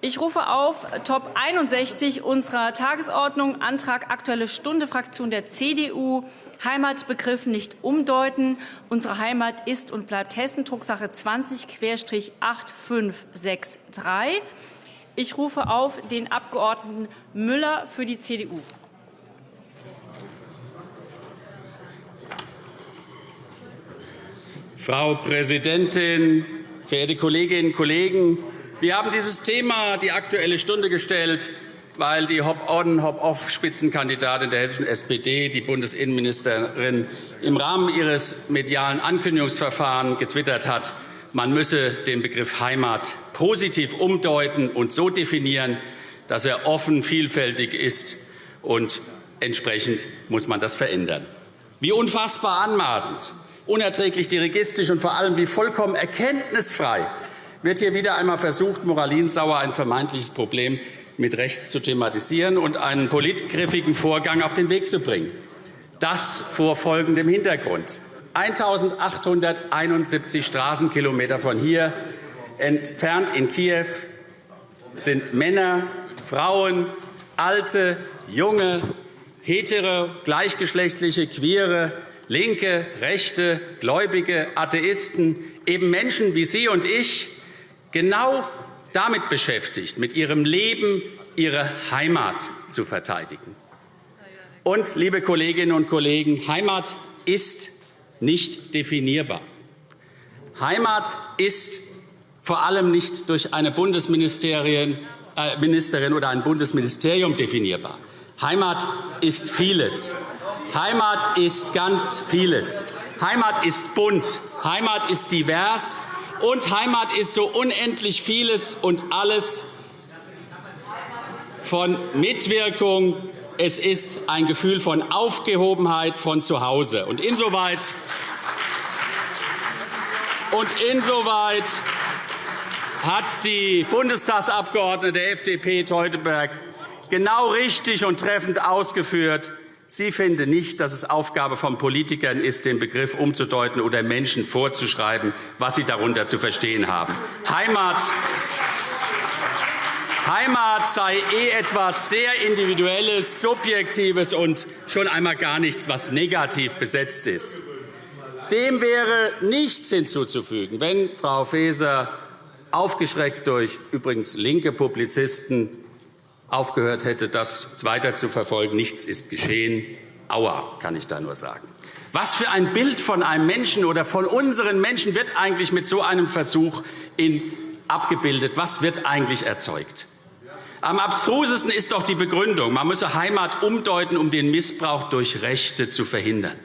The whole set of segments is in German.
Ich rufe auf Top 61 unserer Tagesordnung Antrag Aktuelle Stunde Fraktion der CDU Heimatbegriff nicht umdeuten. Unsere Heimat ist und bleibt Hessen. Drucksache 20-8563. Ich rufe auf den Abgeordneten Müller für die CDU. Frau Präsidentin, verehrte Kolleginnen und Kollegen! Wir haben dieses Thema die Aktuelle Stunde gestellt, weil die Hop-on, Hop-off-Spitzenkandidatin der hessischen SPD, die Bundesinnenministerin, im Rahmen ihres medialen Ankündigungsverfahrens getwittert hat, man müsse den Begriff Heimat positiv umdeuten und so definieren, dass er offen, vielfältig ist, und entsprechend muss man das verändern. Wie unfassbar anmaßend, unerträglich dirigistisch und vor allem wie vollkommen erkenntnisfrei wird hier wieder einmal versucht, moralinsauer ein vermeintliches Problem mit rechts zu thematisieren und einen politgriffigen Vorgang auf den Weg zu bringen. Das vor folgendem Hintergrund. 1.871 Straßenkilometer von hier entfernt in Kiew sind Männer, Frauen, alte, junge, hetero, gleichgeschlechtliche, queere, linke, rechte, Gläubige, Atheisten, eben Menschen wie Sie und ich, genau damit beschäftigt, mit ihrem Leben ihre Heimat zu verteidigen. Und, liebe Kolleginnen und Kollegen, Heimat ist nicht definierbar. Heimat ist vor allem nicht durch eine Bundesministerin äh, oder ein Bundesministerium definierbar. Heimat ist vieles. Heimat ist ganz vieles. Heimat ist bunt. Heimat ist divers und Heimat ist so unendlich vieles und alles von Mitwirkung. Es ist ein Gefühl von Aufgehobenheit von zu Hause. Und insoweit, und insoweit hat die Bundestagsabgeordnete der FDP Teuteberg genau richtig und treffend ausgeführt, Sie finden nicht, dass es Aufgabe von Politikern ist, den Begriff umzudeuten oder Menschen vorzuschreiben, was sie darunter zu verstehen haben. Heimat Heimat sei eh etwas sehr Individuelles, Subjektives und schon einmal gar nichts, was negativ besetzt ist. Dem wäre nichts hinzuzufügen, wenn Frau Faeser, aufgeschreckt durch übrigens linke Publizisten, aufgehört hätte, das weiter zu verfolgen. Nichts ist geschehen. Aua, kann ich da nur sagen. Was für ein Bild von einem Menschen oder von unseren Menschen wird eigentlich mit so einem Versuch abgebildet? Was wird eigentlich erzeugt? Am abstrusesten ist doch die Begründung, man müsse Heimat umdeuten, um den Missbrauch durch Rechte zu verhindern.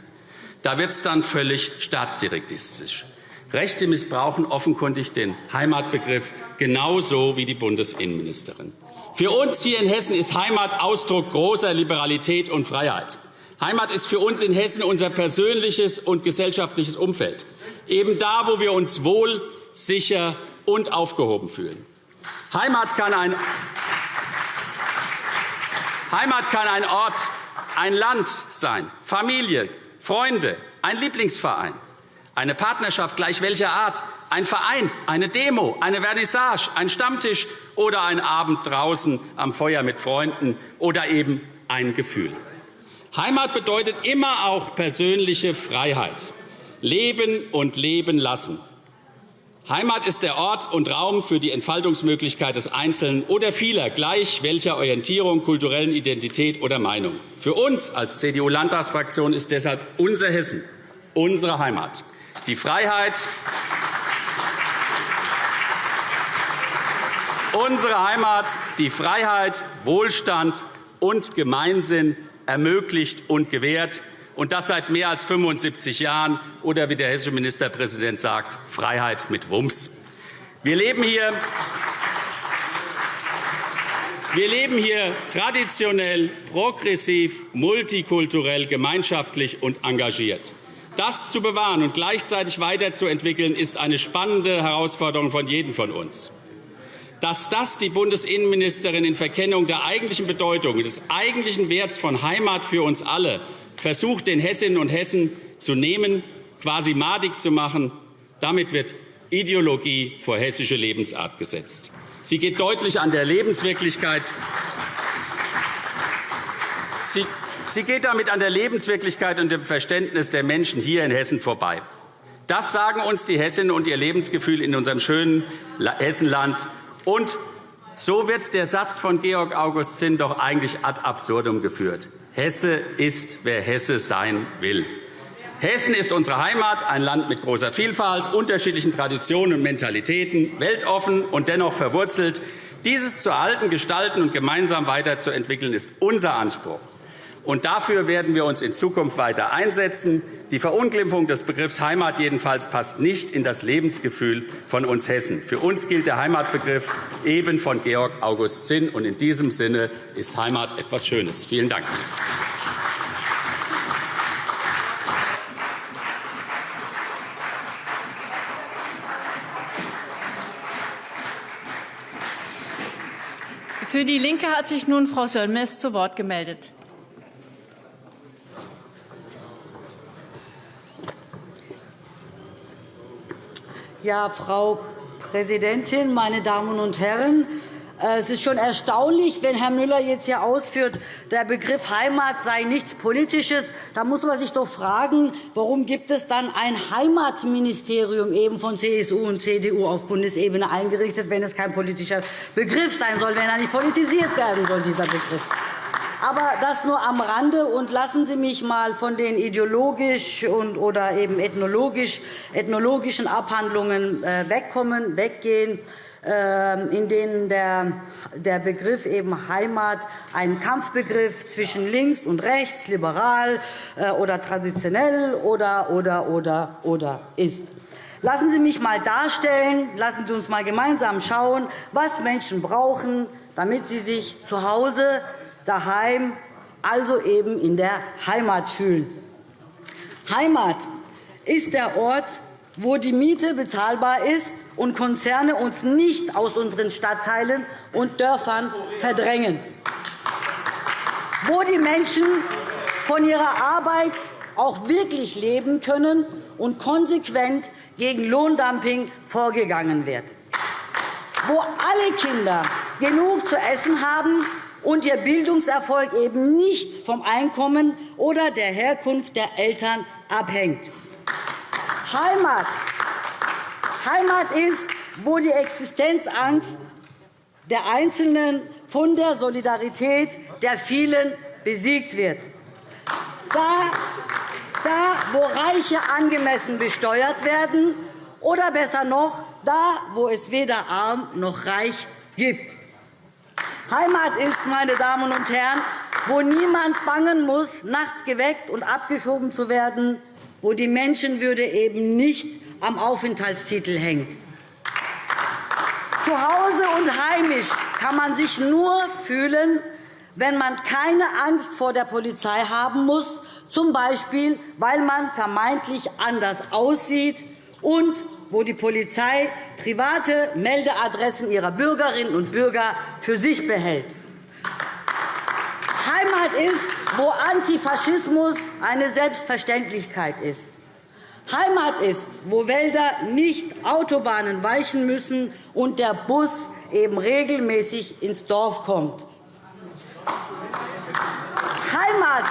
Da wird es dann völlig staatsdirektistisch. Rechte missbrauchen offenkundig den Heimatbegriff genauso wie die Bundesinnenministerin. Für uns hier in Hessen ist Heimat Ausdruck großer Liberalität und Freiheit. Heimat ist für uns in Hessen unser persönliches und gesellschaftliches Umfeld, eben da, wo wir uns wohl, sicher und aufgehoben fühlen. Heimat kann ein, Heimat kann ein Ort, ein Land sein, Familie, Freunde, ein Lieblingsverein. Eine Partnerschaft gleich welcher Art, ein Verein, eine Demo, eine Vernissage, ein Stammtisch oder ein Abend draußen am Feuer mit Freunden oder eben ein Gefühl. Heimat bedeutet immer auch persönliche Freiheit. Leben und leben lassen. Heimat ist der Ort und Raum für die Entfaltungsmöglichkeit des Einzelnen oder vieler, gleich welcher Orientierung, kulturellen Identität oder Meinung. Für uns als CDU-Landtagsfraktion ist deshalb unser Hessen unsere Heimat die Freiheit, unsere Heimat, die Freiheit, Wohlstand und Gemeinsinn ermöglicht und gewährt, und das seit mehr als 75 Jahren, oder wie der hessische Ministerpräsident sagt, Freiheit mit Wumms. Wir leben hier wir leben hier traditionell, progressiv, multikulturell, gemeinschaftlich und engagiert. Das zu bewahren und gleichzeitig weiterzuentwickeln, ist eine spannende Herausforderung von jedem von uns. Dass das die Bundesinnenministerin in Verkennung der eigentlichen Bedeutung des eigentlichen Werts von Heimat für uns alle versucht, den Hessinnen und Hessen zu nehmen, quasi madig zu machen, damit wird Ideologie vor hessische Lebensart gesetzt. Sie geht deutlich an der Lebenswirklichkeit Sie geht damit an der Lebenswirklichkeit und dem Verständnis der Menschen hier in Hessen vorbei. Das sagen uns die Hessinnen und ihr Lebensgefühl in unserem schönen Hessenland. Und so wird der Satz von Georg August Zinn doch eigentlich ad absurdum geführt. Hesse ist, wer Hesse sein will. Hessen ist unsere Heimat, ein Land mit großer Vielfalt, unterschiedlichen Traditionen und Mentalitäten, weltoffen und dennoch verwurzelt. Dieses zu erhalten, gestalten und gemeinsam weiterzuentwickeln, ist unser Anspruch. Und dafür werden wir uns in Zukunft weiter einsetzen. Die Verunglimpfung des Begriffs Heimat jedenfalls passt nicht in das Lebensgefühl von uns Hessen. Für uns gilt der Heimatbegriff eben von Georg August Zinn. Und in diesem Sinne ist Heimat etwas Schönes. Vielen Dank. Für DIE LINKE hat sich nun Frau Sönmez zu Wort gemeldet. Ja, Frau Präsidentin, meine Damen und Herren! Äh, es ist schon erstaunlich, wenn Herr Müller jetzt hier ausführt, der Begriff Heimat sei nichts Politisches. Da muss man sich doch fragen, warum gibt es dann ein Heimatministerium eben von CSU und CDU auf Bundesebene eingerichtet, wenn es kein politischer Begriff sein soll, wenn er nicht politisiert werden soll, dieser Begriff. Aber das nur am Rande. Und lassen Sie mich einmal von den ideologisch und, oder eben ethnologisch, ethnologischen Abhandlungen äh, wegkommen, weggehen ähm, in denen der, Begriff eben Heimat ein Kampfbegriff zwischen links und rechts, liberal äh, oder traditionell oder, oder, oder, oder ist. Lassen Sie mich einmal darstellen, lassen Sie uns einmal gemeinsam schauen, was Menschen brauchen, damit sie sich zu Hause daheim, also eben in der Heimat fühlen. Heimat ist der Ort, wo die Miete bezahlbar ist und Konzerne uns nicht aus unseren Stadtteilen und Dörfern verdrängen, wo die Menschen von ihrer Arbeit auch wirklich leben können und konsequent gegen Lohndumping vorgegangen wird, wo alle Kinder genug zu essen haben und ihr Bildungserfolg eben nicht vom Einkommen oder der Herkunft der Eltern abhängt. Heimat. Heimat ist, wo die Existenzangst der Einzelnen von der Solidarität der vielen besiegt wird. Da, da wo Reiche angemessen besteuert werden, oder besser noch, da, wo es weder arm noch reich gibt. Heimat ist, meine Damen und Herren, wo niemand bangen muss, nachts geweckt und abgeschoben zu werden, wo die Menschenwürde eben nicht am Aufenthaltstitel hängt. Zu Hause und heimisch kann man sich nur fühlen, wenn man keine Angst vor der Polizei haben muss, z. B. weil man vermeintlich anders aussieht und wo die Polizei private Meldeadressen ihrer Bürgerinnen und Bürger für sich behält. Heimat ist, wo Antifaschismus eine Selbstverständlichkeit ist. Heimat ist, wo Wälder nicht Autobahnen weichen müssen und der Bus eben regelmäßig ins Dorf kommt. Heimat,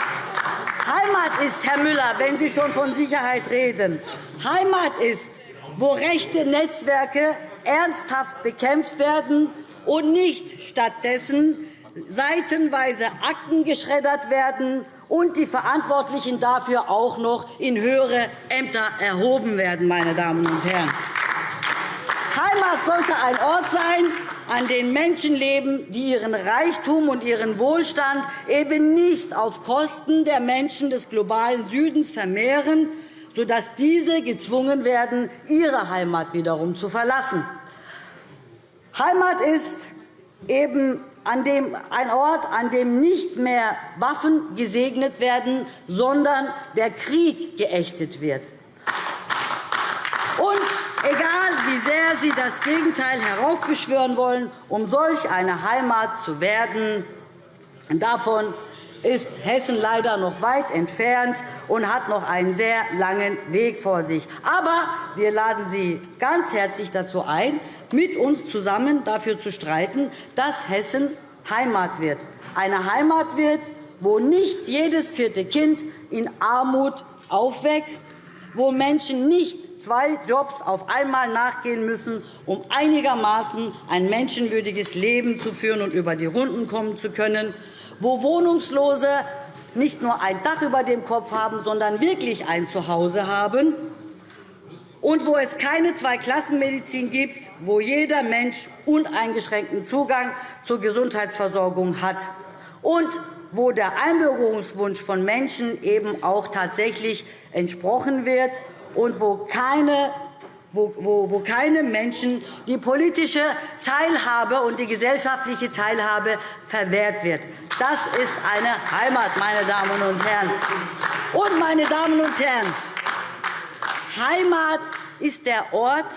Heimat ist, Herr Müller, wenn Sie schon von Sicherheit reden, Heimat ist, wo rechte Netzwerke ernsthaft bekämpft werden und nicht stattdessen seitenweise Akten geschreddert werden und die Verantwortlichen dafür auch noch in höhere Ämter erhoben werden. Meine Damen und Herren. Heimat sollte ein Ort sein, an dem Menschen leben, die ihren Reichtum und ihren Wohlstand eben nicht auf Kosten der Menschen des globalen Südens vermehren, sodass diese gezwungen werden, ihre Heimat wiederum zu verlassen. Heimat ist eben ein Ort, an dem nicht mehr Waffen gesegnet werden, sondern der Krieg geächtet wird. Und egal, wie sehr Sie das Gegenteil heraufbeschwören wollen, um solch eine Heimat zu werden, davon ist Hessen leider noch weit entfernt und hat noch einen sehr langen Weg vor sich. Aber wir laden Sie ganz herzlich dazu ein, mit uns zusammen dafür zu streiten, dass Hessen Heimat wird. Eine Heimat wird, wo nicht jedes vierte Kind in Armut aufwächst, wo Menschen nicht zwei Jobs auf einmal nachgehen müssen, um einigermaßen ein menschenwürdiges Leben zu führen und über die Runden kommen zu können, wo Wohnungslose nicht nur ein Dach über dem Kopf haben, sondern wirklich ein Zuhause haben, und wo es keine Zweiklassenmedizin gibt, wo jeder Mensch uneingeschränkten Zugang zur Gesundheitsversorgung hat und wo der Einbürgerungswunsch von Menschen eben auch tatsächlich entsprochen wird und wo keine wo, keine Menschen die politische Teilhabe und die gesellschaftliche Teilhabe verwehrt wird. Das ist eine Heimat, meine Damen und Herren. Und, meine Damen und Herren, Heimat ist der Ort,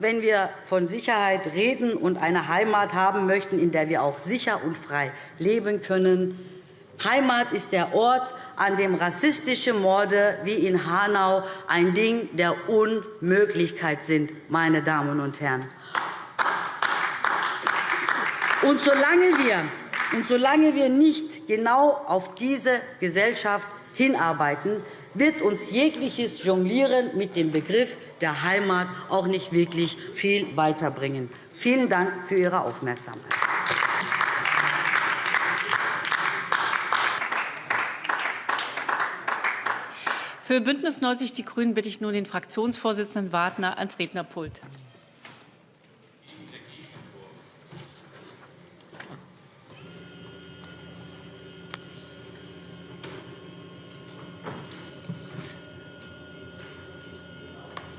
wenn wir von Sicherheit reden und eine Heimat haben möchten, in der wir auch sicher und frei leben können, Heimat ist der Ort, an dem rassistische Morde wie in Hanau ein Ding der Unmöglichkeit sind, meine Damen und Herren. Und solange wir, und solange wir nicht genau auf diese Gesellschaft hinarbeiten, wird uns jegliches Jonglieren mit dem Begriff der Heimat auch nicht wirklich viel weiterbringen. Vielen Dank für Ihre Aufmerksamkeit. Für BÜNDNIS 90 die GRÜNEN bitte ich nun den Fraktionsvorsitzenden Wagner ans Rednerpult.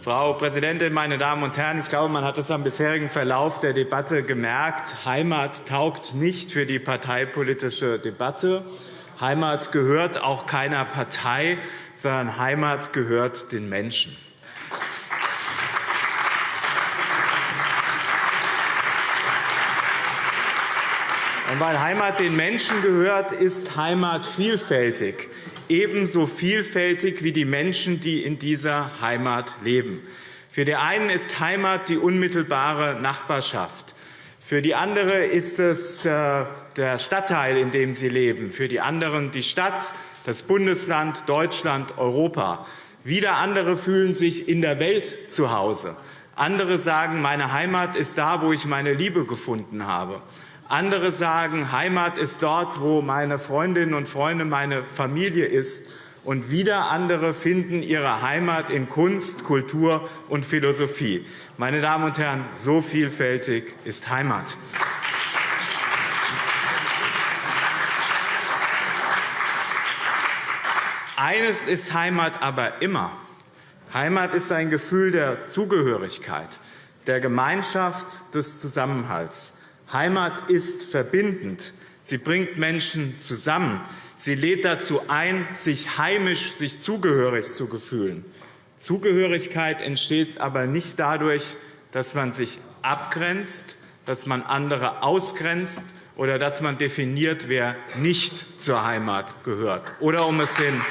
Frau Präsidentin, meine Damen und Herren! Ich glaube, man hat es am bisherigen Verlauf der Debatte gemerkt. Heimat taugt nicht für die parteipolitische Debatte. Heimat gehört auch keiner Partei sondern Heimat gehört den Menschen. Und weil Heimat den Menschen gehört, ist Heimat vielfältig, ebenso vielfältig wie die Menschen, die in dieser Heimat leben. Für die einen ist Heimat die unmittelbare Nachbarschaft. Für die andere ist es äh, der Stadtteil, in dem sie leben. Für die anderen die Stadt, das Bundesland Deutschland, Europa. Wieder andere fühlen sich in der Welt zu Hause. Andere sagen, meine Heimat ist da, wo ich meine Liebe gefunden habe. Andere sagen, Heimat ist dort, wo meine Freundinnen und Freunde, meine Familie ist. Und wieder andere finden ihre Heimat in Kunst, Kultur und Philosophie. Meine Damen und Herren, so vielfältig ist Heimat. Eines ist Heimat aber immer. Heimat ist ein Gefühl der Zugehörigkeit, der Gemeinschaft, des Zusammenhalts. Heimat ist verbindend. Sie bringt Menschen zusammen. Sie lädt dazu ein, sich heimisch, sich zugehörig zu fühlen. Zugehörigkeit entsteht aber nicht dadurch, dass man sich abgrenzt, dass man andere ausgrenzt oder dass man definiert, wer nicht zur Heimat gehört. Oder um es den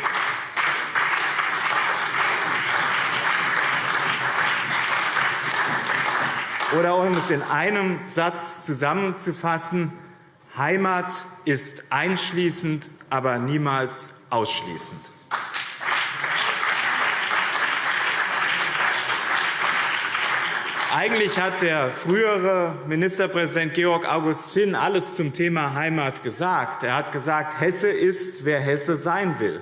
Oder um es in einem Satz zusammenzufassen, Heimat ist einschließend, aber niemals ausschließend. Eigentlich hat der frühere Ministerpräsident Georg August Zinn alles zum Thema Heimat gesagt. Er hat gesagt, Hesse ist, wer Hesse sein will.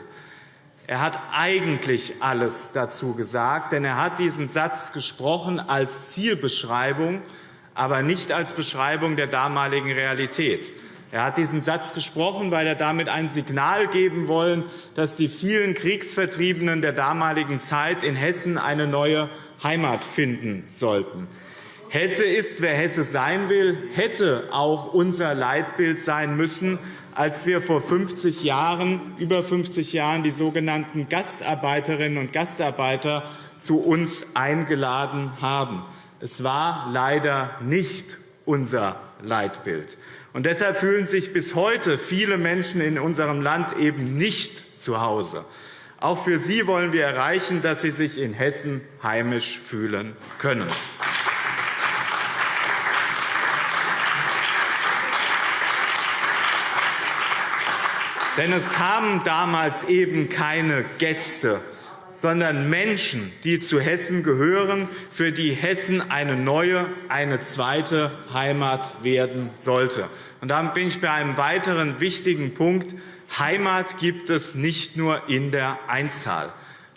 Er hat eigentlich alles dazu gesagt, denn er hat diesen Satz gesprochen als Zielbeschreibung, aber nicht als Beschreibung der damaligen Realität. Er hat diesen Satz gesprochen, weil er damit ein Signal geben wollen, dass die vielen Kriegsvertriebenen der damaligen Zeit in Hessen eine neue Heimat finden sollten. Hesse ist, wer Hesse sein will, hätte auch unser Leitbild sein müssen, als wir vor 50 Jahren, über 50 Jahren die sogenannten Gastarbeiterinnen und Gastarbeiter zu uns eingeladen haben. Es war leider nicht unser Leitbild. Und deshalb fühlen sich bis heute viele Menschen in unserem Land eben nicht zu Hause. Auch für sie wollen wir erreichen, dass sie sich in Hessen heimisch fühlen können. Denn es kamen damals eben keine Gäste, sondern Menschen, die zu Hessen gehören, für die Hessen eine neue, eine zweite Heimat werden sollte. Und damit bin ich bei einem weiteren wichtigen Punkt. Heimat gibt es nicht nur in der Einzahl.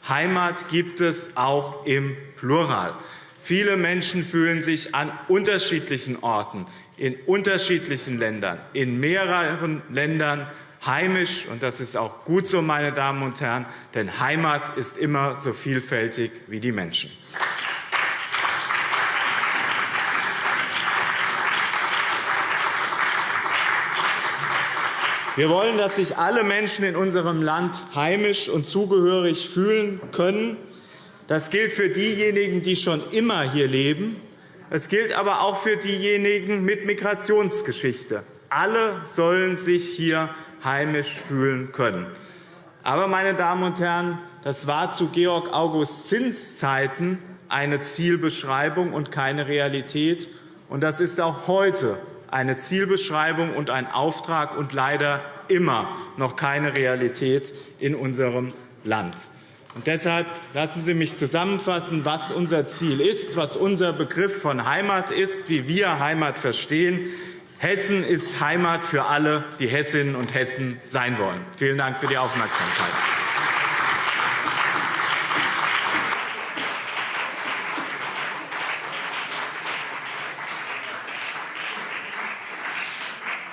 Heimat gibt es auch im Plural. Viele Menschen fühlen sich an unterschiedlichen Orten, in unterschiedlichen Ländern, in mehreren Ländern heimisch. Und das ist auch gut so, meine Damen und Herren, denn Heimat ist immer so vielfältig wie die Menschen. Wir wollen, dass sich alle Menschen in unserem Land heimisch und zugehörig fühlen können. Das gilt für diejenigen, die schon immer hier leben. Es gilt aber auch für diejenigen mit Migrationsgeschichte. Alle sollen sich hier heimisch fühlen können. Aber, meine Damen und Herren, das war zu Georg August Zins Zeiten eine Zielbeschreibung und keine Realität. Und das ist auch heute eine Zielbeschreibung und ein Auftrag und leider immer noch keine Realität in unserem Land. Und deshalb lassen Sie mich zusammenfassen, was unser Ziel ist, was unser Begriff von Heimat ist, wie wir Heimat verstehen. Hessen ist Heimat für alle, die Hessinnen und Hessen sein wollen. Vielen Dank für die Aufmerksamkeit.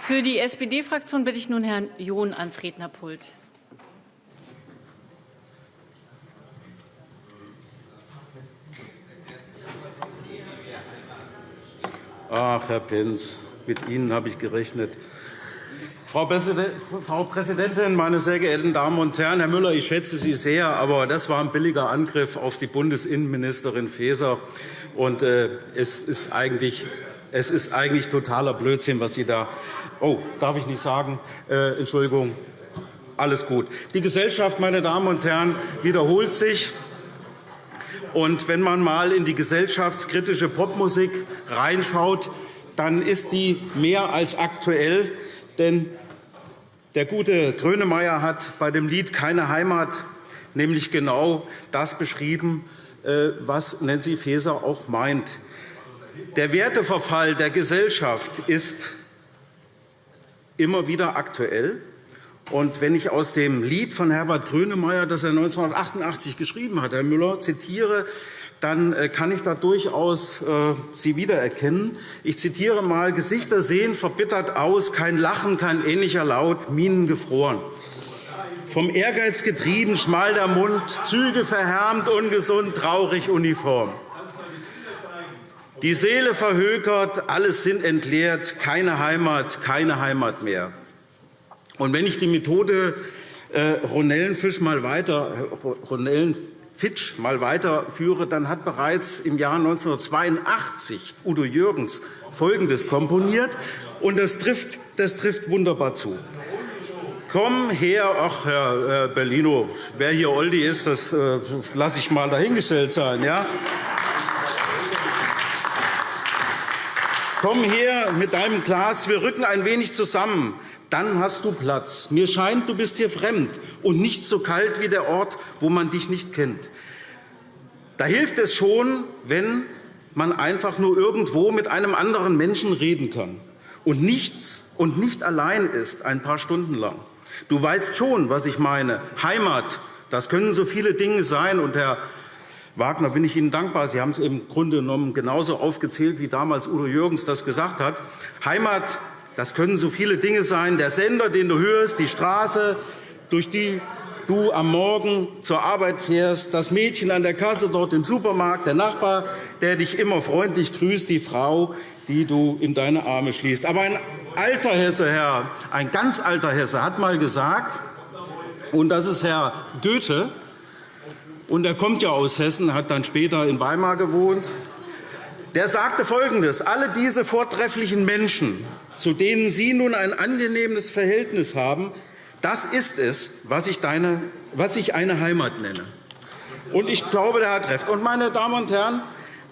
Für die SPD-Fraktion bitte ich nun Herrn John ans Rednerpult. Ach, Herr Pentz, mit Ihnen habe ich gerechnet. Frau Präsidentin, meine sehr geehrten Damen und Herren! Herr Müller, ich schätze Sie sehr, aber das war ein billiger Angriff auf die Bundesinnenministerin Faeser. Und, äh, es, ist eigentlich, es ist eigentlich totaler Blödsinn, was Sie da Oh, darf ich nicht sagen. Äh, Entschuldigung. Alles gut. Die Gesellschaft, meine Damen und Herren, wiederholt sich. Und wenn man einmal in die gesellschaftskritische Popmusik reinschaut, dann ist die mehr als aktuell. Denn der gute Grönemeyer hat bei dem Lied Keine Heimat nämlich genau das beschrieben, äh, was Nancy Faeser auch meint. Der Werteverfall der Gesellschaft ist immer wieder aktuell. Und wenn ich aus dem Lied von Herbert Grönemeyer, das er 1988 geschrieben hat, Herr Müller, zitiere, dann äh, kann ich da durchaus äh, Sie wiedererkennen. Ich zitiere einmal, Gesichter sehen verbittert aus, kein Lachen, kein ähnlicher Laut, Minen gefroren. Vom Ehrgeiz getrieben, schmal der Mund, Züge verhärmt, ungesund, traurig, uniform. Die Seele verhökert, alles sind entleert, keine Heimat, keine Heimat mehr. Und wenn ich die Methode äh, Ronellenfisch mal weiter, Ronellenfitsch mal weiterführe, dann hat bereits im Jahr 1982 Udo Jürgens Folgendes komponiert, und das trifft, das trifft wunderbar zu. Komm her, ach Herr Bellino, wer hier Oldi ist, das äh, lasse ich mal dahingestellt sein. Ja? Komm her mit deinem Glas, wir rücken ein wenig zusammen. Dann hast du Platz. Mir scheint, du bist hier fremd und nicht so kalt wie der Ort, wo man dich nicht kennt. Da hilft es schon, wenn man einfach nur irgendwo mit einem anderen Menschen reden kann und, nichts, und nicht allein ist, ein paar Stunden lang. Du weißt schon, was ich meine. Heimat, das können so viele Dinge sein. Und Herr Wagner bin ich Ihnen dankbar. Sie haben es im Grunde genommen genauso aufgezählt, wie damals Udo Jürgens das gesagt hat. Heimat, das können so viele Dinge sein. Der Sender, den du hörst, die Straße, durch die du am Morgen zur Arbeit fährst, das Mädchen an der Kasse dort im Supermarkt, der Nachbar, der dich immer freundlich grüßt, die Frau, die du in deine Arme schließt. Aber ein alter Hesse, Herr, ein ganz alter Hesse, hat einmal gesagt, und das ist Herr Goethe, und er kommt ja aus Hessen, hat dann später in Weimar gewohnt. Der sagte Folgendes. Alle diese vortrefflichen Menschen, zu denen Sie nun ein angenehmes Verhältnis haben, das ist es, was ich, deine, was ich eine Heimat nenne. Und ich glaube, der hat recht. Und, meine Damen und Herren,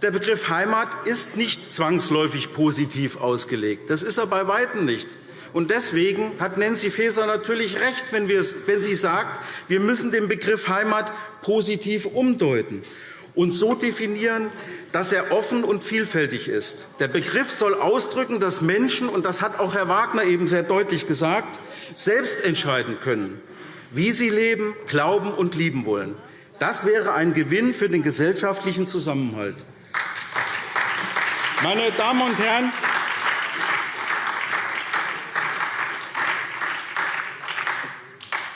der Begriff Heimat ist nicht zwangsläufig positiv ausgelegt. Das ist er bei Weitem nicht. Und deswegen hat Nancy Faeser natürlich recht, wenn, wenn sie sagt, wir müssen den Begriff Heimat positiv umdeuten und so definieren, dass er offen und vielfältig ist. Der Begriff soll ausdrücken, dass Menschen, und das hat auch Herr Wagner eben sehr deutlich gesagt, selbst entscheiden können, wie sie leben, glauben und lieben wollen. Das wäre ein Gewinn für den gesellschaftlichen Zusammenhalt. Meine Damen und Herren,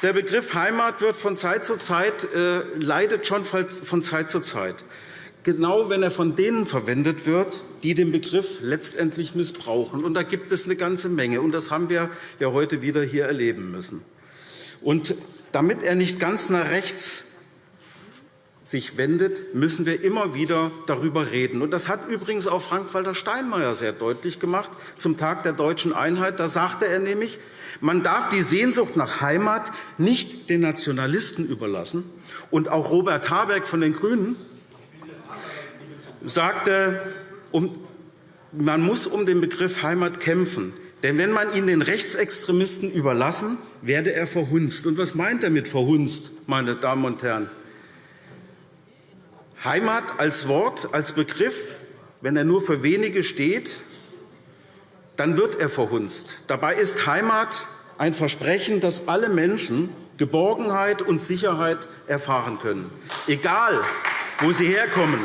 Der Begriff Heimat wird von Zeit zu Zeit, äh, leidet schon von Zeit zu Zeit, genau wenn er von denen verwendet wird, die den Begriff letztendlich missbrauchen. Und da gibt es eine ganze Menge. Und das haben wir ja heute wieder hier erleben müssen. Und damit er nicht ganz nach rechts sich wendet, müssen wir immer wieder darüber reden. Und das hat übrigens auch Frank-Walter Steinmeier sehr deutlich gemacht zum Tag der deutschen Einheit. Da sagte er nämlich, man darf die Sehnsucht nach Heimat nicht den Nationalisten überlassen. Und auch Robert Habeck von den GRÜNEN sagte, man muss um den Begriff Heimat kämpfen. Denn wenn man ihn den Rechtsextremisten überlassen, werde er verhunzt. Und was meint er mit verhunzt, meine Damen und Herren? Heimat als Wort, als Begriff, wenn er nur für wenige steht, dann wird er verhunzt. Dabei ist Heimat ein Versprechen, dass alle Menschen Geborgenheit und Sicherheit erfahren können, egal wo sie herkommen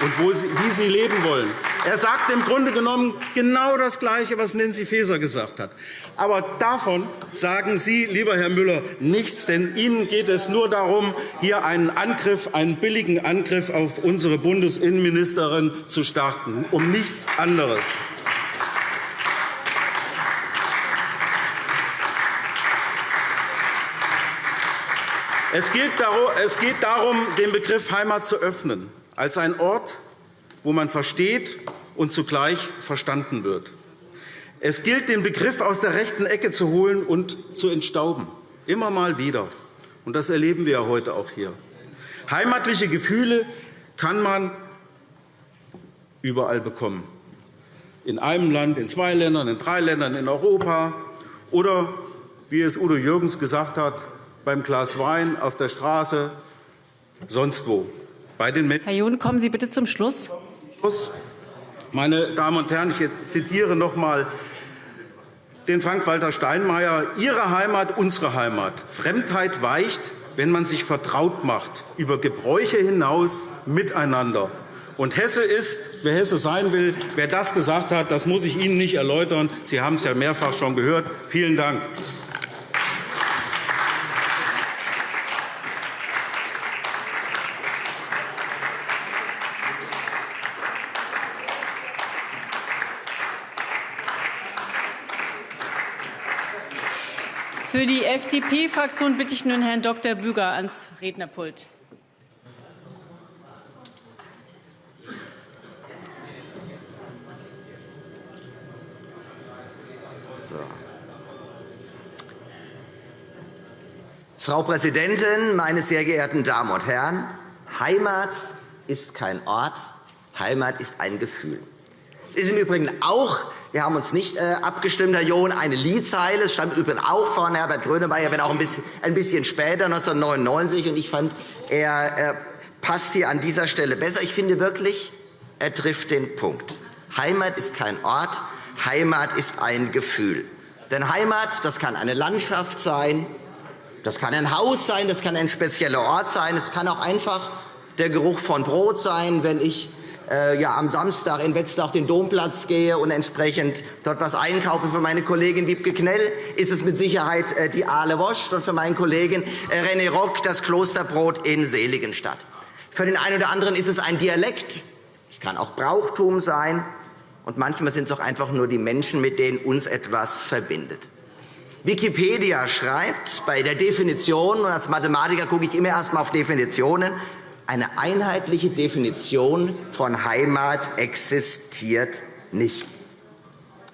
und wie sie leben wollen. Er sagt im Grunde genommen genau das Gleiche, was Nancy Faeser gesagt hat. Aber davon sagen Sie, lieber Herr Müller, nichts, denn Ihnen geht es nur darum, hier einen Angriff, einen billigen Angriff auf unsere Bundesinnenministerin zu starten, um nichts anderes. Es geht darum, den Begriff Heimat zu öffnen, als ein Ort, wo man versteht und zugleich verstanden wird. Es gilt, den Begriff aus der rechten Ecke zu holen und zu entstauben, immer mal wieder. Und das erleben wir heute auch hier. Heimatliche Gefühle kann man überall bekommen. In einem Land, in zwei Ländern, in drei Ländern, in Europa oder, wie es Udo Jürgens gesagt hat, beim Glas Wein, auf der Straße, sonst wo. Bei den Herr John, kommen Sie bitte zum Schluss. Meine Damen und Herren, ich zitiere noch einmal den Frank-Walter Steinmeier. Ihre Heimat, unsere Heimat. Fremdheit weicht, wenn man sich vertraut macht, über Gebräuche hinaus miteinander. Und Hesse ist, wer Hesse sein will, wer das gesagt hat, das muss ich Ihnen nicht erläutern. Sie haben es ja mehrfach schon gehört. Vielen Dank. Für die FDP-Fraktion bitte ich nun Herrn Dr. Büger ans Rednerpult. So. Frau Präsidentin, meine sehr geehrten Damen und Herren! Heimat ist kein Ort, Heimat ist ein Gefühl. Es ist im Übrigen auch wir haben uns nicht äh, abgestimmt, Herr John. Eine Liedzeile. Es stammt übrigens auch von Herbert Grönemeyer, wenn auch ein bisschen, ein bisschen später, 1999. Und ich fand, er, passt hier an dieser Stelle besser. Ich finde wirklich, er trifft den Punkt. Heimat ist kein Ort, Heimat ist ein Gefühl. Denn Heimat, das kann eine Landschaft sein, das kann ein Haus sein, das kann ein spezieller Ort sein, es kann auch einfach der Geruch von Brot sein, wenn ich ja, am Samstag in Wetzlar auf den Domplatz gehe und entsprechend dort was einkaufe. Für meine Kollegin Wiebke Knell ist es mit Sicherheit äh, die Aale Wosch und für meinen Kollegen äh, René Rock das Klosterbrot in Seligenstadt. Für den einen oder anderen ist es ein Dialekt. Es kann auch Brauchtum sein. Und manchmal sind es auch einfach nur die Menschen, mit denen uns etwas verbindet. Wikipedia schreibt bei der Definition, und als Mathematiker gucke ich immer erst einmal auf Definitionen, Eine einheitliche Definition von Heimat existiert nicht.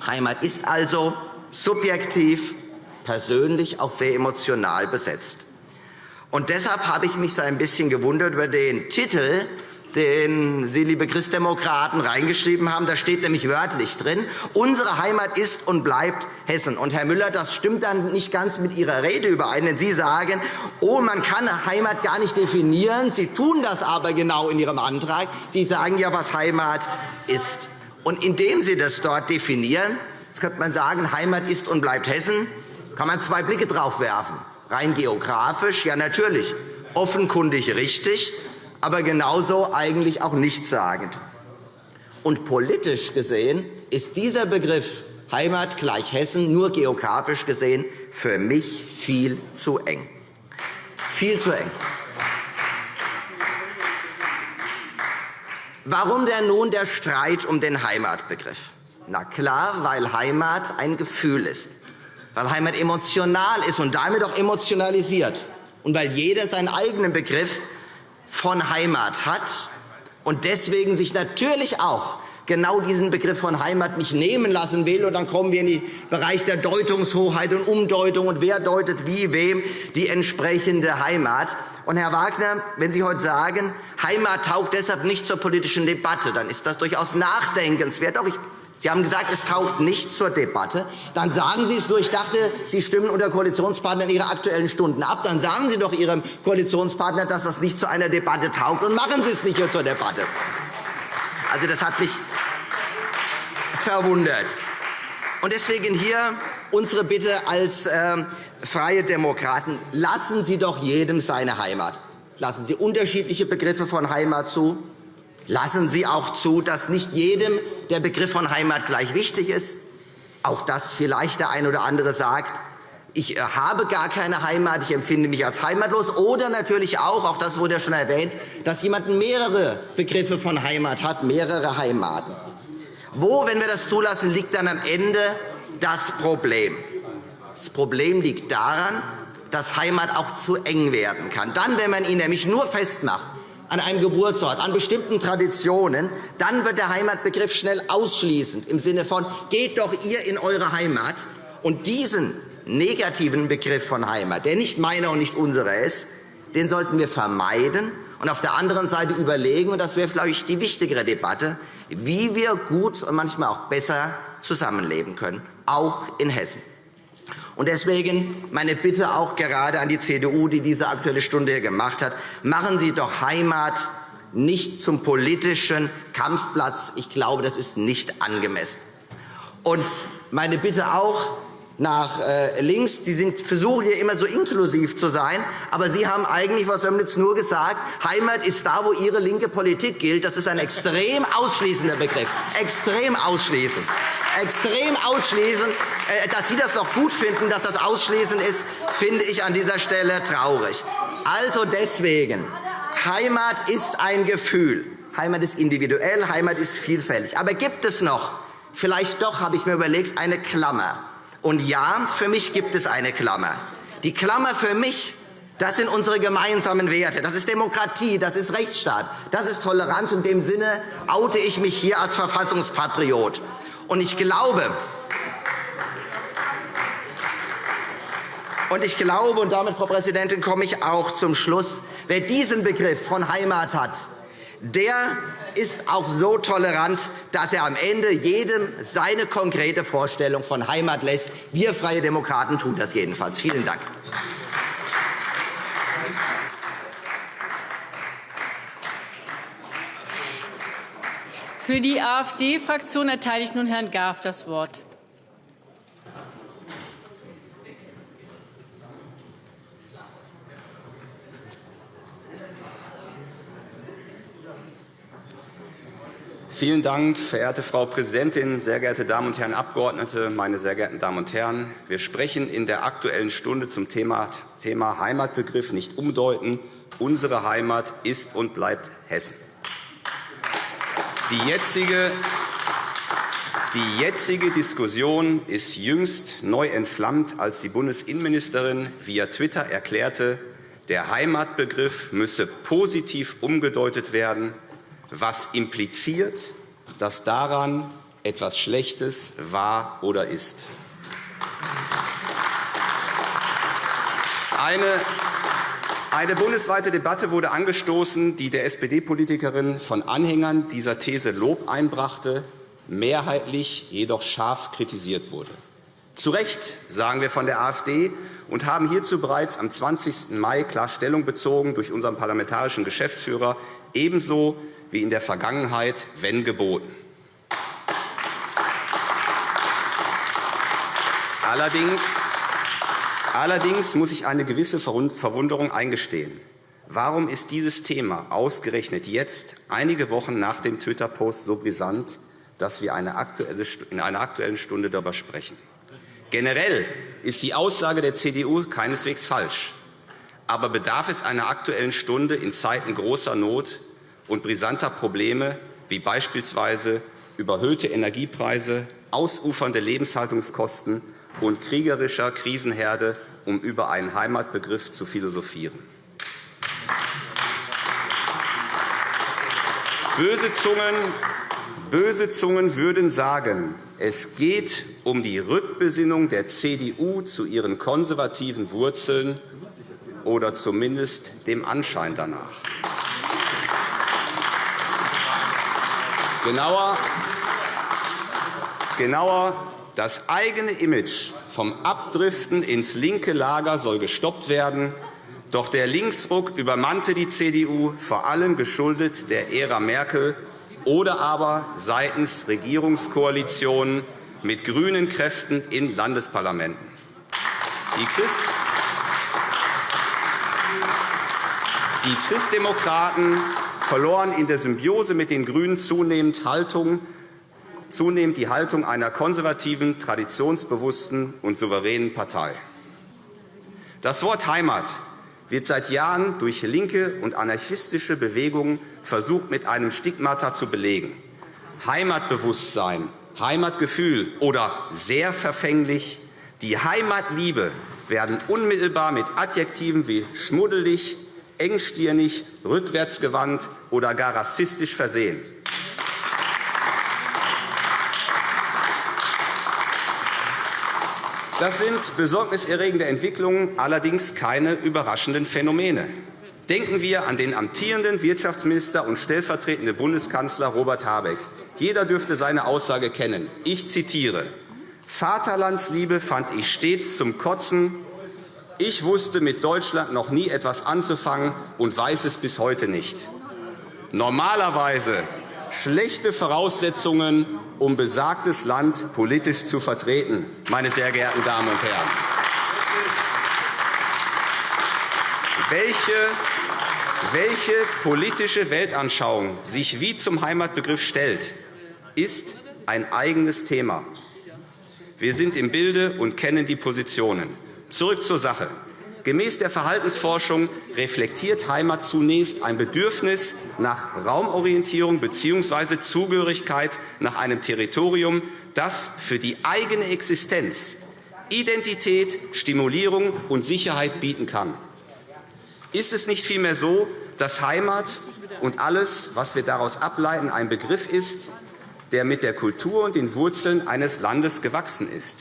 Heimat ist also subjektiv, persönlich, auch sehr emotional besetzt. Und deshalb habe ich mich so ein bisschen gewundert über den Titel den Sie, liebe Christdemokraten, reingeschrieben haben. Da steht nämlich wörtlich drin, unsere Heimat ist und bleibt Hessen. Und, Herr Müller, das stimmt dann nicht ganz mit Ihrer Rede überein, denn Sie sagen, oh, man kann Heimat gar nicht definieren. Sie tun das aber genau in Ihrem Antrag. Sie sagen ja, was Heimat ist. Und indem Sie das dort definieren, jetzt könnte man sagen, Heimat ist und bleibt Hessen, kann man zwei Blicke drauf werfen. Rein geografisch, ja natürlich, offenkundig richtig, aber genauso eigentlich auch nichtssagend. Und politisch gesehen ist dieser Begriff Heimat gleich Hessen nur geografisch gesehen für mich viel zu eng. Viel zu eng. Warum denn nun der Streit um den Heimatbegriff? Na klar, weil Heimat ein Gefühl ist, weil Heimat emotional ist und damit auch emotionalisiert und weil jeder seinen eigenen Begriff von Heimat hat und deswegen sich natürlich auch genau diesen Begriff von Heimat nicht nehmen lassen will. Und dann kommen wir in den Bereich der Deutungshoheit und Umdeutung und wer deutet wie wem die entsprechende Heimat. Und Herr Wagner, wenn Sie heute sagen, Heimat taugt deshalb nicht zur politischen Debatte, dann ist das durchaus nachdenkenswert. Auch ich Sie haben gesagt, es taugt nicht zur Debatte. Dann sagen Sie es nur. Ich dachte, Sie stimmen unter Koalitionspartnern Ihre Aktuellen Stunden ab. Dann sagen Sie doch Ihrem Koalitionspartner, dass das nicht zu einer Debatte taugt, und machen Sie es nicht zur Debatte. Also, das hat mich verwundert. Und deswegen hier unsere Bitte als äh, Freie Demokraten. Lassen Sie doch jedem seine Heimat. Lassen Sie unterschiedliche Begriffe von Heimat zu. Lassen Sie auch zu, dass nicht jedem der Begriff von Heimat gleich wichtig ist. Auch dass vielleicht der eine oder andere sagt, ich äh, habe gar keine Heimat, ich empfinde mich als heimatlos. Oder natürlich auch, auch das wurde ja schon erwähnt, dass jemand mehrere Begriffe von Heimat hat, mehrere Heimaten. Wo, wenn wir das zulassen, liegt dann am Ende das Problem? Das Problem liegt daran, dass Heimat auch zu eng werden kann. Dann, wenn man ihn nämlich nur festmacht an einem Geburtsort, an bestimmten Traditionen, dann wird der Heimatbegriff schnell ausschließend im Sinne von geht doch ihr in eure Heimat. Und diesen negativen Begriff von Heimat, der nicht meiner und nicht unserer ist, den sollten wir vermeiden und auf der anderen Seite überlegen, und das wäre, glaube ich, die wichtigere Debatte, wie wir gut und manchmal auch besser zusammenleben können, auch in Hessen. Und deswegen meine Bitte auch gerade an die CDU, die diese Aktuelle Stunde hier gemacht hat. Machen Sie doch Heimat nicht zum politischen Kampfplatz. Ich glaube, das ist nicht angemessen. Und meine Bitte auch nach äh, links, die versuchen hier immer so inklusiv zu sein, aber Sie haben eigentlich, Frau Sömnitz, nur gesagt, Heimat ist da, wo Ihre linke Politik gilt. Das ist ein extrem ausschließender Begriff. Extrem ausschließend. Extrem ausschließend. Äh, dass Sie das noch gut finden, dass das ausschließend ist, finde ich an dieser Stelle traurig. Also deswegen, Heimat ist ein Gefühl. Heimat ist individuell, Heimat ist vielfältig. Aber gibt es noch, vielleicht doch, habe ich mir überlegt, eine Klammer? Und ja, für mich gibt es eine Klammer. Die Klammer für mich, das sind unsere gemeinsamen Werte. Das ist Demokratie, das ist Rechtsstaat, das ist Toleranz. In dem Sinne oute ich mich hier als Verfassungspatriot. Und ich glaube, und ich glaube, und damit, Frau Präsidentin, komme ich auch zum Schluss, wer diesen Begriff von Heimat hat, der ist auch so tolerant, dass er am Ende jedem seine konkrete Vorstellung von Heimat lässt. Wir Freie Demokraten tun das jedenfalls. Vielen Dank. Für die AfD-Fraktion erteile ich nun Herrn Garf das Wort. Vielen Dank, verehrte Frau Präsidentin, sehr geehrte Damen und Herren Abgeordnete, meine sehr geehrten Damen und Herren! Wir sprechen in der Aktuellen Stunde zum Thema, Heimatbegriff nicht umdeuten. Unsere Heimat ist und bleibt Hessen. Die jetzige, die jetzige Diskussion ist jüngst neu entflammt, als die Bundesinnenministerin via Twitter erklärte, der Heimatbegriff müsse positiv umgedeutet werden, was impliziert, dass daran etwas Schlechtes war oder ist. Eine, eine bundesweite Debatte wurde angestoßen, die der SPD-Politikerin von Anhängern dieser These Lob einbrachte, mehrheitlich jedoch scharf kritisiert wurde. Zu Recht, sagen wir von der AfD, und haben hierzu bereits am 20. Mai klar Stellung bezogen durch unseren parlamentarischen Geschäftsführer, ebenso wie in der Vergangenheit, wenn geboten. Allerdings, allerdings muss ich eine gewisse Verwunderung eingestehen. Warum ist dieses Thema ausgerechnet jetzt, einige Wochen nach dem Twitter-Post, so brisant, dass wir in einer Aktuellen Stunde darüber sprechen? Generell ist die Aussage der CDU keineswegs falsch. Aber bedarf es einer Aktuellen Stunde in Zeiten großer Not und brisanter Probleme, wie beispielsweise überhöhte Energiepreise, ausufernde Lebenshaltungskosten und kriegerischer Krisenherde, um über einen Heimatbegriff zu philosophieren? Böse Zungen, böse Zungen würden sagen, es geht um die Rückbesinnung der CDU zu ihren konservativen Wurzeln oder zumindest dem Anschein danach. Genauer, genauer das eigene Image vom Abdriften ins linke Lager soll gestoppt werden. Doch der Linksruck übermannte die CDU, vor allem geschuldet der Ära Merkel oder aber seitens Regierungskoalitionen mit grünen Kräften in Landesparlamenten. Die, Christ die Christdemokraten verloren in der Symbiose mit den GRÜNEN zunehmend, Haltung, zunehmend die Haltung einer konservativen, traditionsbewussten und souveränen Partei. Das Wort Heimat wird seit Jahren durch linke und anarchistische Bewegungen versucht, mit einem Stigmata zu belegen. Heimatbewusstsein, Heimatgefühl oder sehr verfänglich, die Heimatliebe werden unmittelbar mit Adjektiven wie schmuddelig, engstirnig, rückwärtsgewandt oder gar rassistisch versehen. Das sind besorgniserregende Entwicklungen, allerdings keine überraschenden Phänomene. Denken wir an den amtierenden Wirtschaftsminister und stellvertretenden Bundeskanzler Robert Habeck. Jeder dürfte seine Aussage kennen. Ich zitiere. Vaterlandsliebe fand ich stets zum Kotzen. Ich wusste mit Deutschland noch nie etwas anzufangen und weiß es bis heute nicht. Normalerweise schlechte Voraussetzungen, um besagtes Land politisch zu vertreten, meine sehr geehrten Damen und Herren. Welche, welche politische Weltanschauung sich wie zum Heimatbegriff stellt, ist ein eigenes Thema. Wir sind im Bilde und kennen die Positionen. Zurück zur Sache. Gemäß der Verhaltensforschung reflektiert Heimat zunächst ein Bedürfnis nach Raumorientierung bzw. Zugehörigkeit nach einem Territorium, das für die eigene Existenz Identität, Stimulierung und Sicherheit bieten kann. Ist es nicht vielmehr so, dass Heimat und alles, was wir daraus ableiten, ein Begriff ist, der mit der Kultur und den Wurzeln eines Landes gewachsen ist?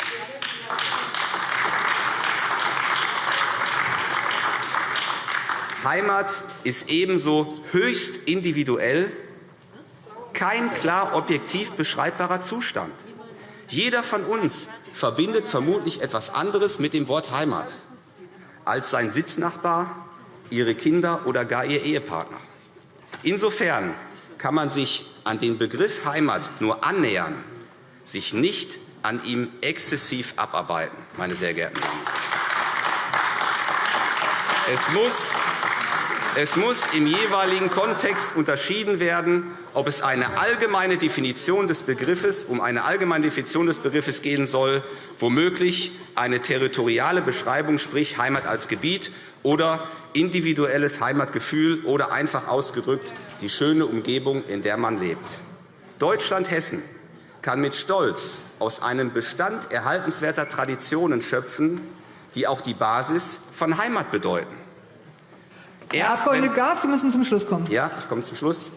Heimat ist ebenso höchst individuell kein klar objektiv beschreibbarer Zustand. Jeder von uns verbindet vermutlich etwas anderes mit dem Wort Heimat als sein Sitznachbar, ihre Kinder oder gar ihr Ehepartner. Insofern kann man sich an den Begriff Heimat nur annähern, sich nicht an ihm exzessiv abarbeiten, meine sehr geehrten Damen. Es muss es muss im jeweiligen Kontext unterschieden werden, ob es eine allgemeine Definition des Begriffes, um eine allgemeine Definition des Begriffes gehen soll, womöglich eine territoriale Beschreibung, sprich Heimat als Gebiet, oder individuelles Heimatgefühl oder einfach ausgedrückt die schöne Umgebung, in der man lebt. Deutschland-Hessen kann mit Stolz aus einem Bestand erhaltenswerter Traditionen schöpfen, die auch die Basis von Heimat bedeuten. Herr Abg. Graf, Sie müssen zum Schluss kommen. Ja, ich komme zum Schluss.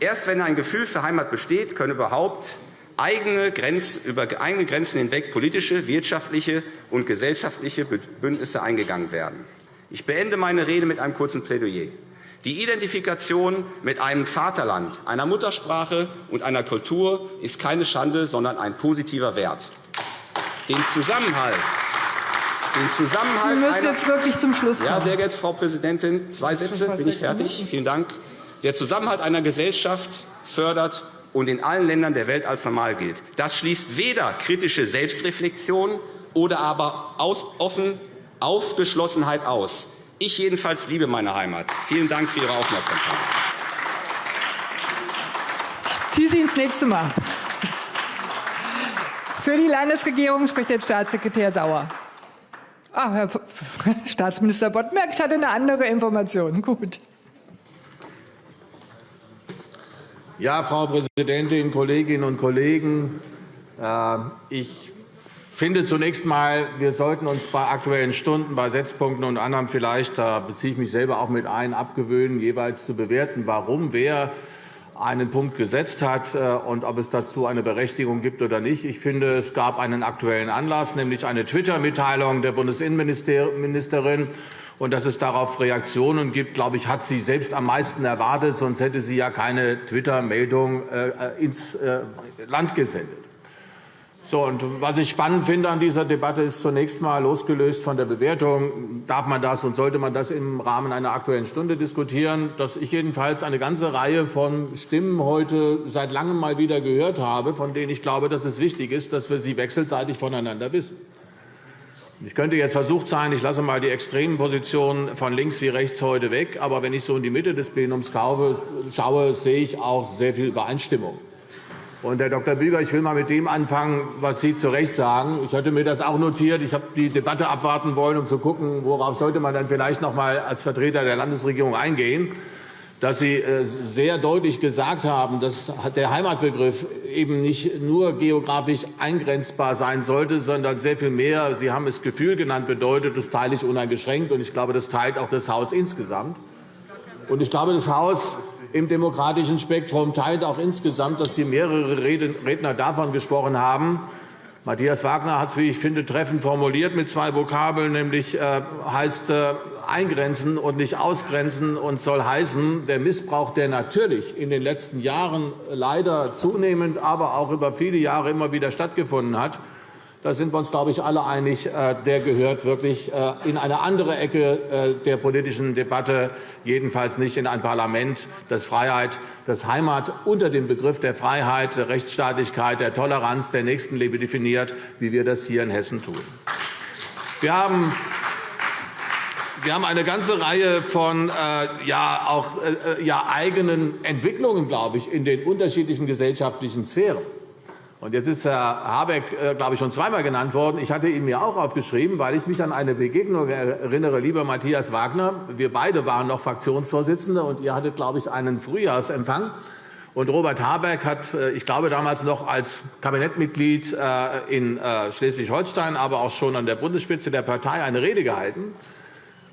Erst wenn ein Gefühl für Heimat besteht, können überhaupt eigene Grenz, über eigene Grenzen hinweg politische, wirtschaftliche und gesellschaftliche Bündnisse eingegangen werden. Ich beende meine Rede mit einem kurzen Plädoyer. Die Identifikation mit einem Vaterland, einer Muttersprache und einer Kultur ist keine Schande, sondern ein positiver Wert. Den Zusammenhalt, den Zusammenhalt Sie müssen jetzt wirklich zum Schluss kommen. Ja, sehr geehrte Frau Präsidentin, zwei Sätze, bin ich fertig. Vielen Dank. Der Zusammenhalt einer Gesellschaft fördert und in allen Ländern der Welt als normal gilt. Das schließt weder kritische Selbstreflexion oder aber offen Aufgeschlossenheit aus. Ich jedenfalls liebe meine Heimat. Vielen Dank für Ihre Aufmerksamkeit. Ich ziehe Sie ins nächste Mal. Für die Landesregierung spricht jetzt Staatssekretär Sauer. Ah, Herr Staatsminister Boddenberg, ich hatte eine andere Information. Gut. Ja, Frau Präsidentin, Kolleginnen und Kollegen! Äh, ich finde zunächst einmal, wir sollten uns bei Aktuellen Stunden, bei Setzpunkten und anderem vielleicht, da beziehe ich mich selber auch mit ein, abgewöhnen, jeweils zu bewerten, warum wer einen Punkt gesetzt hat äh, und ob es dazu eine Berechtigung gibt oder nicht. Ich finde, es gab einen aktuellen Anlass, nämlich eine Twitter-Mitteilung der Bundesinnenministerin. Und dass es darauf Reaktionen gibt, glaube ich, hat sie selbst am meisten erwartet. Sonst hätte sie ja keine Twitter-Meldung äh, ins Land gesendet. So, und was ich spannend finde an dieser Debatte ist zunächst einmal losgelöst von der Bewertung, darf man das und sollte man das im Rahmen einer Aktuellen Stunde diskutieren, dass ich jedenfalls eine ganze Reihe von Stimmen heute seit langem mal wieder gehört habe, von denen ich glaube, dass es wichtig ist, dass wir sie wechselseitig voneinander wissen. Ich könnte jetzt versucht sein, ich lasse mal die extremen Positionen von links wie rechts heute weg, aber wenn ich so in die Mitte des Plenums schaue, sehe ich auch sehr viel Übereinstimmung. Und, Herr Dr. Büger, ich will mal mit dem anfangen, was Sie zu Recht sagen. Ich hatte mir das auch notiert. Ich habe die Debatte abwarten wollen, um zu gucken, worauf sollte man dann vielleicht noch einmal als Vertreter der Landesregierung eingehen dass Sie äh, sehr deutlich gesagt haben, dass der Heimatbegriff eben nicht nur geografisch eingrenzbar sein sollte, sondern sehr viel mehr, Sie haben es Gefühl genannt, bedeutet, das teile ich uneingeschränkt. Und ich glaube, das teilt auch das Haus insgesamt. Und ich glaube, das Haus im demokratischen Spektrum teilt auch insgesamt, dass Sie mehrere Redner davon gesprochen haben. Matthias Wagner hat es, wie ich finde, treffend formuliert mit zwei Vokabeln, nämlich äh, heißt äh, eingrenzen und nicht ausgrenzen und soll heißen, der Missbrauch, der natürlich in den letzten Jahren leider zunehmend, aber auch über viele Jahre immer wieder stattgefunden hat, da sind wir uns, glaube ich, alle einig, äh, der gehört wirklich äh, in eine andere Ecke äh, der politischen Debatte, jedenfalls nicht in ein Parlament, das Freiheit, das Heimat unter dem Begriff der Freiheit, der Rechtsstaatlichkeit, der Toleranz, der Nächstenliebe definiert, wie wir das hier in Hessen tun. Wir haben wir haben eine ganze Reihe von ja, auch, ja, eigenen Entwicklungen, glaube ich, in den unterschiedlichen gesellschaftlichen Sphären. Und jetzt ist Herr Habeck, äh, glaube ich, schon zweimal genannt worden. Ich hatte ihn mir auch aufgeschrieben, weil ich mich an eine Begegnung erinnere, lieber Matthias Wagner. Wir beide waren noch Fraktionsvorsitzende, und ihr hattet, glaube ich, einen Frühjahrsempfang. Und Robert Habeck hat, äh, ich glaube, damals noch als Kabinettmitglied äh, in Schleswig-Holstein, aber auch schon an der Bundesspitze der Partei eine Rede gehalten.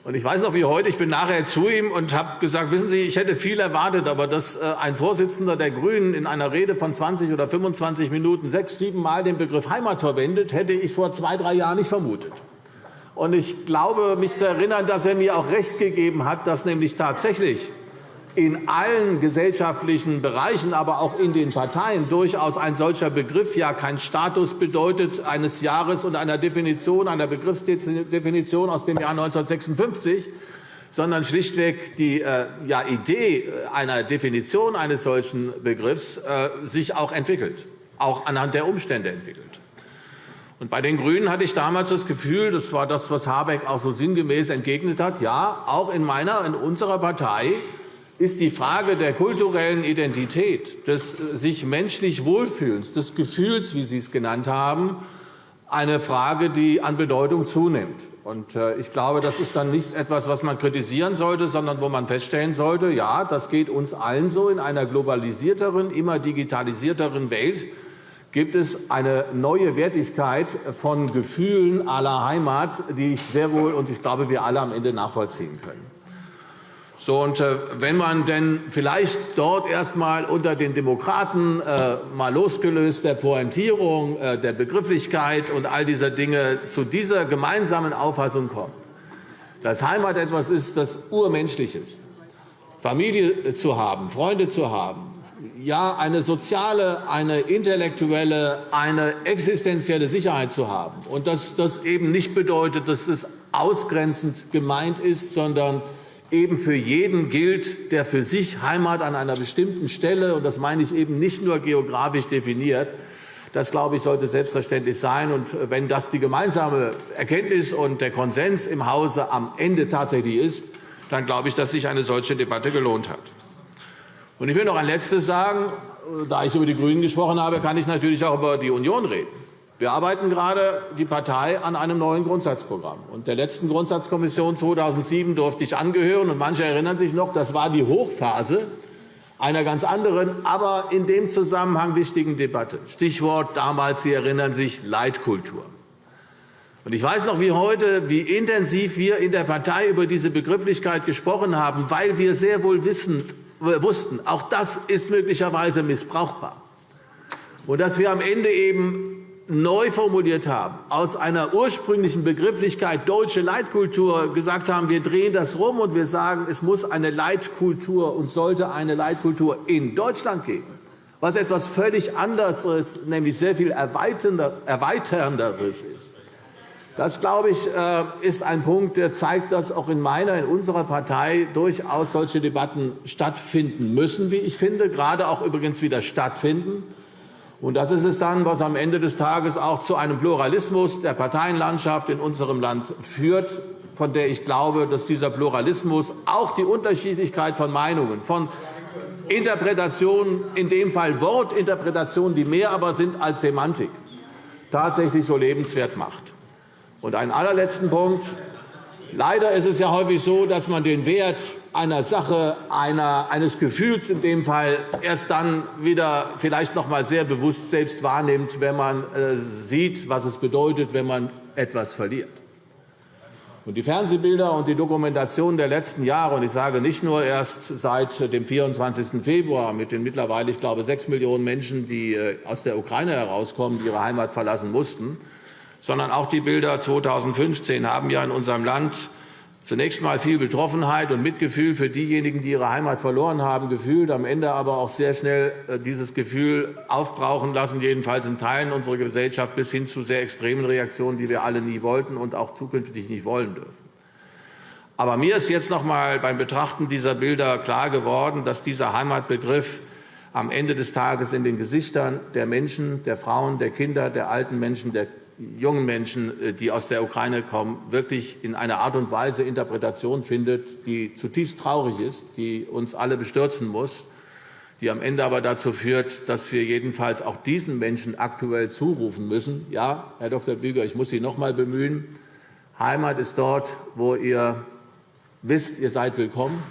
Und ich weiß noch wie heute, ich bin nachher zu ihm und habe gesagt, wissen Sie, ich hätte viel erwartet, aber dass äh, ein Vorsitzender der GRÜNEN in einer Rede von 20 oder 25 Minuten sechs, sieben Mal den Begriff Heimat verwendet, hätte ich vor zwei, drei Jahren nicht vermutet. Und ich glaube, mich zu erinnern, dass er mir auch recht gegeben hat, dass nämlich tatsächlich in allen gesellschaftlichen Bereichen, aber auch in den Parteien durchaus ein solcher Begriff ja kein Status bedeutet eines Jahres und einer Definition, einer Begriffsdefinition aus dem Jahr 1956, sondern schlichtweg die äh, ja, Idee einer Definition eines solchen Begriffs äh, sich auch entwickelt, auch anhand der Umstände entwickelt. Und bei den GRÜNEN hatte ich damals das Gefühl, das war das, was Habeck auch so sinngemäß entgegnet hat, ja, auch in meiner, in unserer Partei ist die Frage der kulturellen Identität, des äh, sich menschlich Wohlfühlens, des Gefühls, wie Sie es genannt haben, eine Frage, die an Bedeutung zunimmt. Äh, ich glaube, das ist dann nicht etwas, was man kritisieren sollte, sondern wo man feststellen sollte, ja, das geht uns allen so. In einer globalisierteren, immer digitalisierteren Welt gibt es eine neue Wertigkeit von Gefühlen aller Heimat, die ich sehr wohl und ich glaube, wir alle am Ende nachvollziehen können. So, und äh, wenn man denn vielleicht dort erst einmal unter den Demokraten äh, mal losgelöst der Pointierung, äh, der Begrifflichkeit und all dieser Dinge zu dieser gemeinsamen Auffassung kommt, dass Heimat etwas ist, das urmenschlich ist, Familie zu haben, Freunde zu haben, ja, eine soziale, eine intellektuelle, eine existenzielle Sicherheit zu haben. Und dass das eben nicht bedeutet, dass es ausgrenzend gemeint ist, sondern eben für jeden gilt, der für sich Heimat an einer bestimmten Stelle, und das meine ich eben nicht nur geografisch definiert, das, glaube ich, sollte selbstverständlich sein. Und wenn das die gemeinsame Erkenntnis und der Konsens im Hause am Ende tatsächlich ist, dann glaube ich, dass sich eine solche Debatte gelohnt hat. Und ich will noch ein Letztes sagen. Da ich über die GRÜNEN gesprochen habe, kann ich natürlich auch über die Union reden. Wir arbeiten gerade die Partei an einem neuen Grundsatzprogramm. Und der letzten Grundsatzkommission 2007 durfte ich angehören. Und manche erinnern sich noch, das war die Hochphase einer ganz anderen, aber in dem Zusammenhang wichtigen Debatte. Stichwort damals, Sie erinnern sich, Leitkultur. Und ich weiß noch wie heute, wie intensiv wir in der Partei über diese Begrifflichkeit gesprochen haben, weil wir sehr wohl wissen, wussten, auch das ist möglicherweise missbrauchbar. Und dass wir am Ende eben neu formuliert haben, aus einer ursprünglichen Begrifflichkeit deutsche Leitkultur gesagt haben, wir drehen das rum und wir sagen, es muss eine Leitkultur und sollte eine Leitkultur in Deutschland geben, was etwas völlig anderes, nämlich sehr viel erweiternderes ist. Das, glaube ich, äh, ist ein Punkt, der zeigt, dass auch in meiner, in unserer Partei durchaus solche Debatten stattfinden müssen, wie ich finde, gerade auch übrigens wieder stattfinden. Und das ist es dann, was am Ende des Tages auch zu einem Pluralismus der Parteienlandschaft in unserem Land führt, von der ich glaube, dass dieser Pluralismus auch die Unterschiedlichkeit von Meinungen, von Interpretationen, in dem Fall Wortinterpretationen, die mehr aber sind als Semantik, tatsächlich so lebenswert macht. Und einen allerletzten Punkt. Leider ist es ja häufig so, dass man den Wert einer Sache, einer, eines Gefühls in dem Fall erst dann wieder vielleicht noch einmal sehr bewusst selbst wahrnimmt, wenn man äh, sieht, was es bedeutet, wenn man etwas verliert. Und die Fernsehbilder und die Dokumentation der letzten Jahre, und ich sage nicht nur erst seit dem 24. Februar mit den mittlerweile, ich glaube, sechs Millionen Menschen, die äh, aus der Ukraine herauskommen, die ihre Heimat verlassen mussten, sondern auch die Bilder 2015 haben ja in unserem Land zunächst einmal viel Betroffenheit und Mitgefühl für diejenigen, die ihre Heimat verloren haben, gefühlt, am Ende aber auch sehr schnell äh, dieses Gefühl aufbrauchen lassen, jedenfalls in Teilen unserer Gesellschaft, bis hin zu sehr extremen Reaktionen, die wir alle nie wollten und auch zukünftig nicht wollen dürfen. Aber mir ist jetzt noch einmal beim Betrachten dieser Bilder klar geworden, dass dieser Heimatbegriff am Ende des Tages in den Gesichtern der Menschen, der Frauen, der Kinder, der alten Menschen, der jungen Menschen, äh, die aus der Ukraine kommen, wirklich in einer Art und Weise Interpretation findet, die zutiefst traurig ist, die uns alle bestürzen muss, die am Ende aber dazu führt, dass wir jedenfalls auch diesen Menschen aktuell zurufen müssen. Ja, Herr Dr. Büger, ich muss Sie noch einmal bemühen. Heimat ist dort, wo ihr wisst, ihr seid willkommen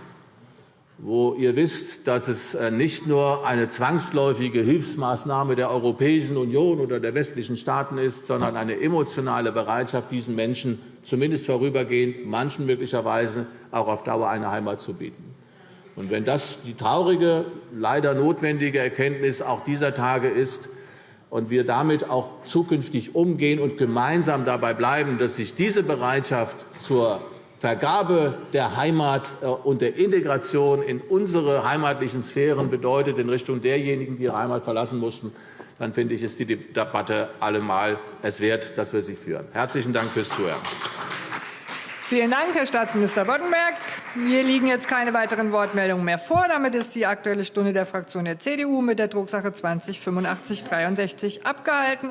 wo ihr wisst, dass es äh, nicht nur eine zwangsläufige Hilfsmaßnahme der Europäischen Union oder der westlichen Staaten ist, sondern eine emotionale Bereitschaft, diesen Menschen zumindest vorübergehend, manchen möglicherweise auch auf Dauer eine Heimat zu bieten. Und wenn das die traurige, leider notwendige Erkenntnis auch dieser Tage ist und wir damit auch zukünftig umgehen und gemeinsam dabei bleiben, dass sich diese Bereitschaft zur Vergabe der Heimat äh, und der Integration in unsere heimatlichen Sphären bedeutet in Richtung derjenigen, die ihre Heimat verlassen mussten, dann finde ich, ist die Debatte allemal es wert, dass wir sie führen. Herzlichen Dank fürs Zuhören. Vielen Dank, Herr Staatsminister Boddenberg. Mir liegen jetzt keine weiteren Wortmeldungen mehr vor. Damit ist die Aktuelle Stunde der Fraktion der CDU mit der Drucksache 20 8563 abgehalten.